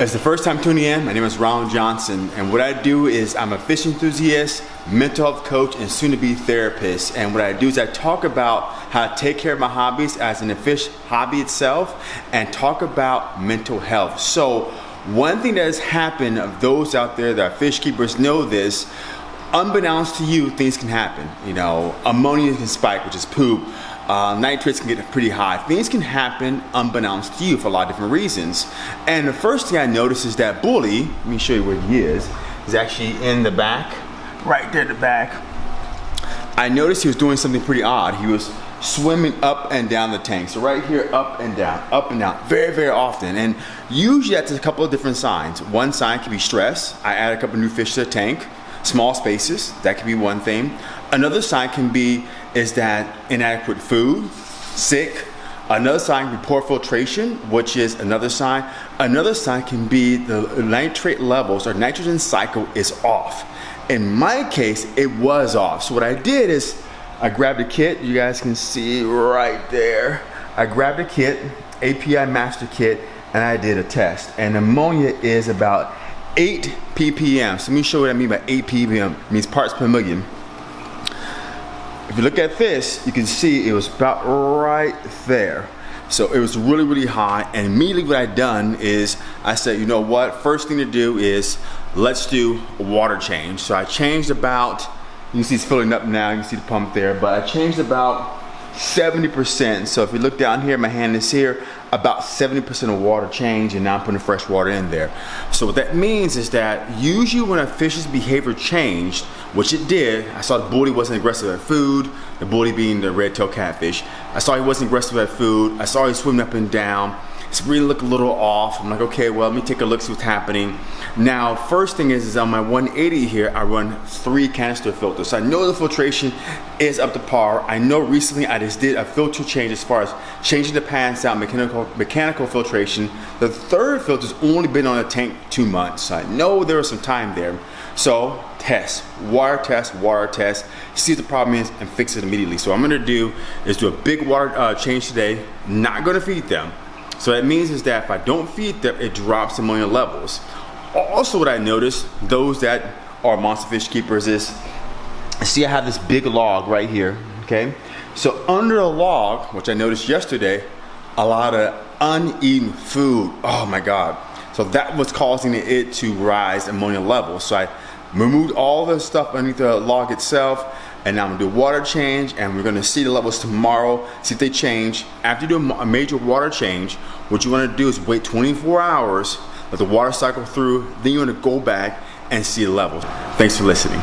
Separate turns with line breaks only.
it's the first time tuning in, my name is Ron Johnson, and what I do is I'm a fish enthusiast, mental health coach, and soon to be therapist. And what I do is I talk about how to take care of my hobbies as in the fish hobby itself, and talk about mental health. So, one thing that has happened of those out there that are fish keepers know this, unbeknownst to you, things can happen. You know, ammonia can spike, which is poop uh, nitrates can get pretty high. Things can happen unbeknownst to you for a lot of different reasons. And the first thing I noticed is that Bully, let me show you where he is, is actually in the back, right there in the back. I noticed he was doing something pretty odd. He was swimming up and down the tank. So right here, up and down, up and down, very, very often. And usually that's a couple of different signs. One sign could be stress. I add a couple new fish to the tank small spaces. That could be one thing. Another sign can be is that inadequate food, sick. Another sign be poor filtration, which is another sign. Another sign can be the nitrate levels or nitrogen cycle is off. In my case, it was off. So what I did is I grabbed a kit. You guys can see right there. I grabbed a kit, API master kit, and I did a test. And ammonia is about 8 ppm. So let me show you what I mean by 8 ppm. It means parts per million. If you look at this, you can see it was about right there. So it was really, really high. And immediately what I done is I said, you know what? First thing to do is let's do a water change. So I changed about, you can see it's filling up now. You can see the pump there, but I changed about 70%. So if you look down here, my hand is here, about 70% of water change and now I'm putting fresh water in there. So what that means is that usually when a fish's behavior changed, which it did, I saw the bully wasn't aggressive at food, the bully being the red-tailed catfish. I saw he wasn't aggressive at food. I saw he swimming up and down really look a little off. I'm like, okay, well, let me take a look, see what's happening. Now, first thing is, is on my 180 here, I run three canister filters. So I know the filtration is up to par. I know recently I just did a filter change as far as changing the pants out, mechanical, mechanical filtration. The third filter's only been on the tank two months. So I know there was some time there. So test, water test, water test, see what the problem is and fix it immediately. So what I'm gonna do is do a big water uh, change today, not gonna feed them. So that means is that if I don't feed them, it drops ammonia levels. Also what I noticed, those that are monster fish keepers is, see I have this big log right here, okay? So under the log, which I noticed yesterday, a lot of uneaten food. Oh my God. So that was causing it to rise ammonia levels. So I removed all the stuff underneath the log itself and now I'm gonna do water change and we're gonna see the levels tomorrow, see if they change. After you do a major water change, what you wanna do is wait 24 hours, let the water cycle through, then you wanna go back and see the levels. Thanks for listening.